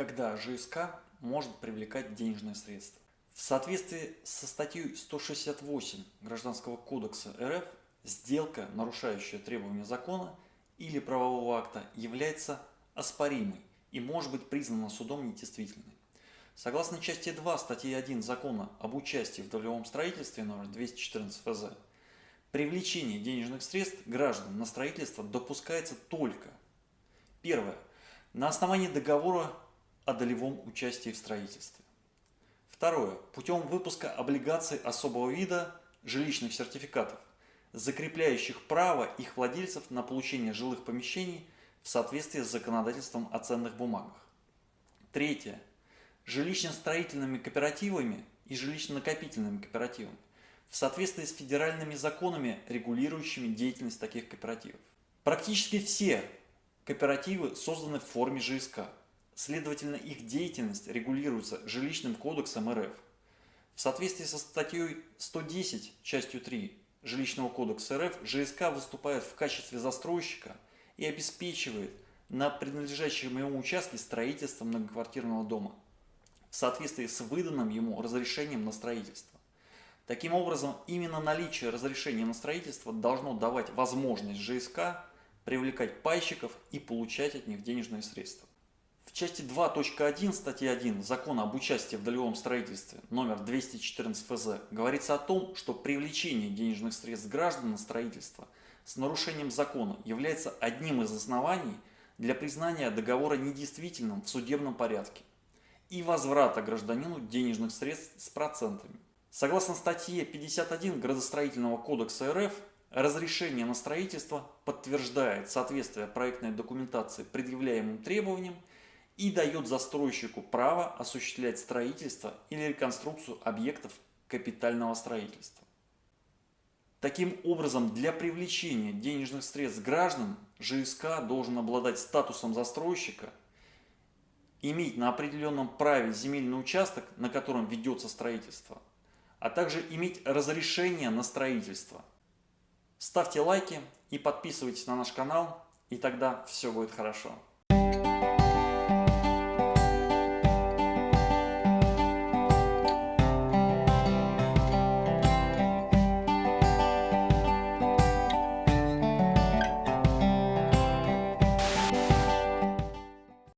когда ЖСК может привлекать денежные средства. В соответствии со статьей 168 Гражданского кодекса РФ, сделка, нарушающая требования закона или правового акта, является оспоримой и может быть признана судом недействительной. Согласно части 2 статьи 1 Закона об участии в долевом строительстве номер 214 ФЗ, привлечение денежных средств граждан на строительство допускается только Первое. На основании договора о долевом участии в строительстве. Второе. Путем выпуска облигаций особого вида жилищных сертификатов, закрепляющих право их владельцев на получение жилых помещений в соответствии с законодательством о ценных бумагах. Третье. Жилищно-строительными кооперативами и жилищно-накопительными кооперативами в соответствии с федеральными законами, регулирующими деятельность таких кооперативов. Практически все кооперативы созданы в форме ЖСК. Следовательно, их деятельность регулируется Жилищным кодексом РФ. В соответствии со статьей 110, частью 3 Жилищного кодекса РФ, ЖСК выступает в качестве застройщика и обеспечивает на принадлежащем ему участке строительство многоквартирного дома в соответствии с выданным ему разрешением на строительство. Таким образом, именно наличие разрешения на строительство должно давать возможность ЖСК привлекать пайщиков и получать от них денежные средства. В части 2.1 статьи 1 Закона об участии в долевом строительстве номер 214 ФЗ говорится о том, что привлечение денежных средств граждан на строительство с нарушением закона является одним из оснований для признания договора недействительным в судебном порядке и возврата гражданину денежных средств с процентами. Согласно статье 51 Градостроительного кодекса РФ, Разрешение на строительство подтверждает соответствие проектной документации предъявляемым требованиям и дает застройщику право осуществлять строительство или реконструкцию объектов капитального строительства. Таким образом, для привлечения денежных средств граждан ЖСК должен обладать статусом застройщика, иметь на определенном праве земельный участок, на котором ведется строительство, а также иметь разрешение на строительство – Ставьте лайки и подписывайтесь на наш канал, и тогда все будет хорошо.